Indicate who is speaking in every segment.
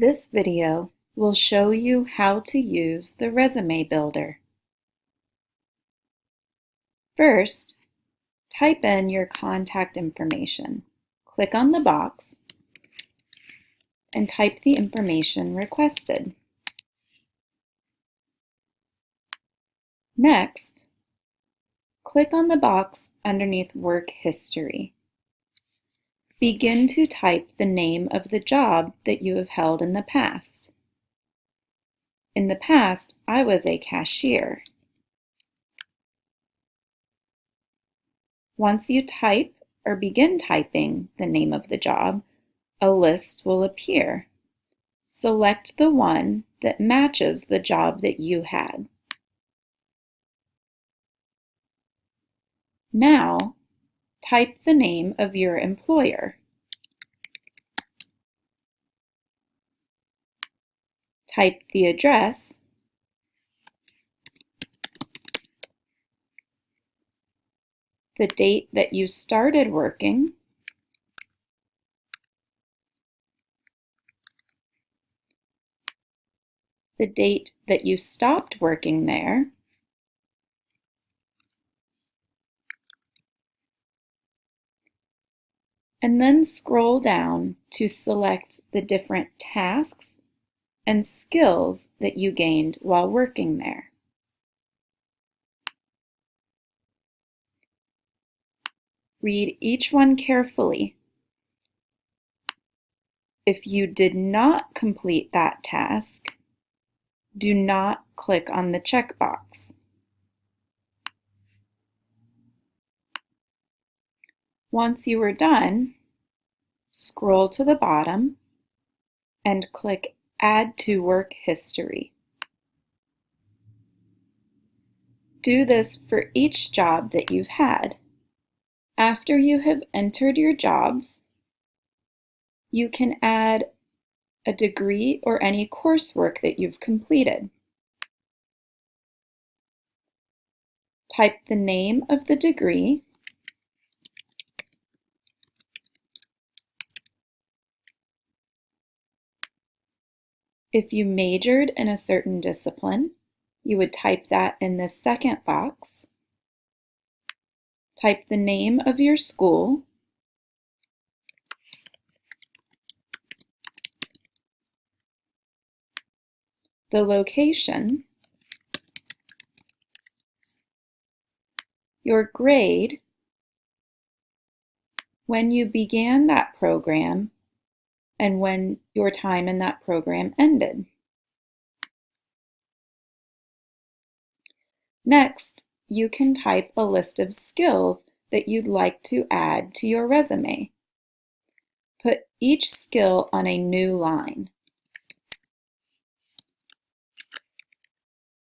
Speaker 1: This video will show you how to use the Resume Builder. First, type in your contact information. Click on the box and type the information requested. Next, click on the box underneath Work History. Begin to type the name of the job that you have held in the past. In the past, I was a cashier. Once you type or begin typing the name of the job, a list will appear. Select the one that matches the job that you had. Now, type the name of your employer. Type the address. The date that you started working, the date that you stopped working there, and then scroll down to select the different tasks and skills that you gained while working there. Read each one carefully. If you did not complete that task, do not click on the checkbox. Once you are done, scroll to the bottom and click Add to Work History. Do this for each job that you've had. After you have entered your jobs, you can add a degree or any coursework that you've completed. Type the name of the degree If you majored in a certain discipline, you would type that in the second box. Type the name of your school, the location, your grade, when you began that program, and when your time in that program ended. Next, you can type a list of skills that you'd like to add to your resume. Put each skill on a new line.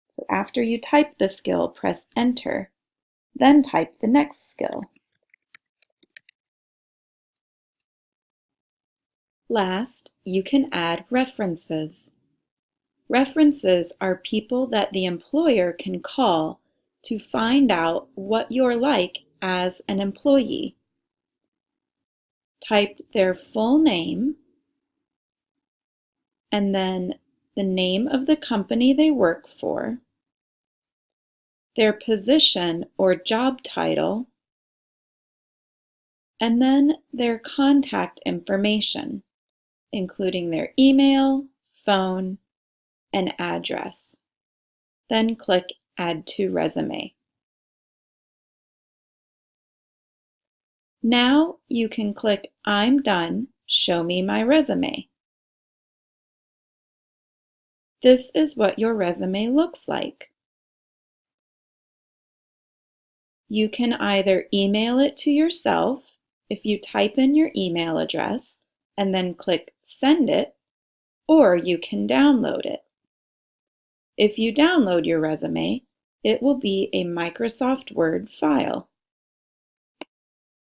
Speaker 1: So after you type the skill, press Enter, then type the next skill. Last, you can add references. References are people that the employer can call to find out what you're like as an employee. Type their full name and then the name of the company they work for, their position or job title, and then their contact information including their email, phone, and address. Then click Add to Resume. Now you can click I'm done, show me my resume. This is what your resume looks like. You can either email it to yourself if you type in your email address and then click Send It, or you can download it. If you download your resume, it will be a Microsoft Word file.